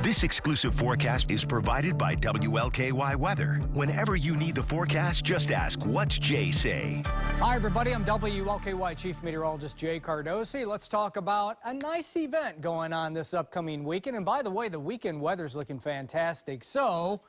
This exclusive forecast is provided by WLKY Weather. Whenever you need the forecast, just ask, what's Jay say? Hi, everybody. I'm WLKY Chief Meteorologist Jay Cardosi. Let's talk about a nice event going on this upcoming weekend. And by the way, the weekend weather's looking fantastic. So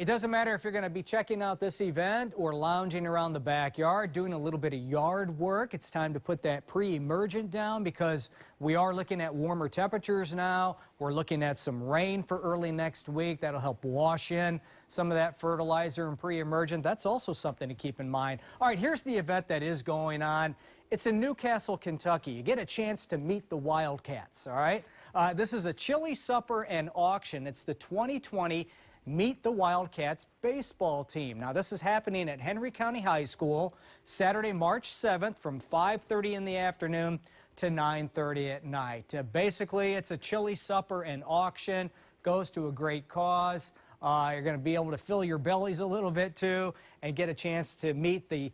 it doesn't matter if you're going to be checking out this event or lounging around the backyard, doing a little bit of yard work. It's time to put that pre-emergent down because we are looking at warmer temperatures now. We're looking at some rain for early next week. That'll help wash in some of that fertilizer and pre-emergent. That's also something to keep in mind. All right, here's the event that is going on. It's in New Castle, Kentucky. You get a chance to meet the Wildcats, all right? Uh, this is a chili supper and auction. It's the 2020 Meet the Wildcats baseball team. Now, this is happening at Henry County High School Saturday, March 7th from 5.30 in the afternoon to 9.30 at night. Uh, basically, it's a chili supper and auction. Goes to a great cause. Uh, you're going to be able to fill your bellies a little bit, too, and get a chance to meet the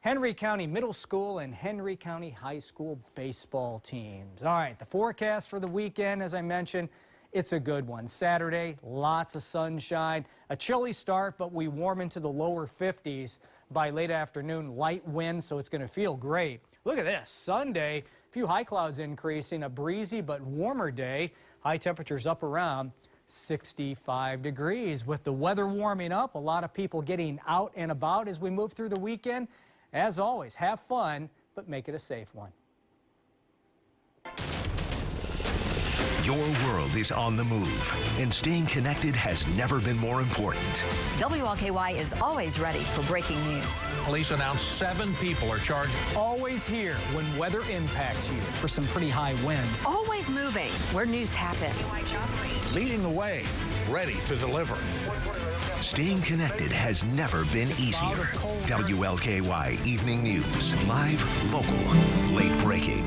Henry County Middle School and Henry County High School baseball teams. All right, the forecast for the weekend, as I mentioned, it's a good one. Saturday, lots of sunshine, a chilly start, but we warm into the lower 50s by late afternoon. Light wind, so it's going to feel great. Look at this. Sunday, a few high clouds increasing, a breezy but warmer day. High temperatures up around 65 degrees. With the weather warming up, a lot of people getting out and about as we move through the weekend. As always, have fun, but make it a safe one. Your world is on the move, and staying connected has never been more important. WLKY is always ready for breaking news. Police announced seven people are charged. Always here when weather impacts you for some pretty high winds. Always moving where news happens. Leading the way, ready to deliver. Staying connected has never been easier. WLKY Evening News. Live, local, late breaking.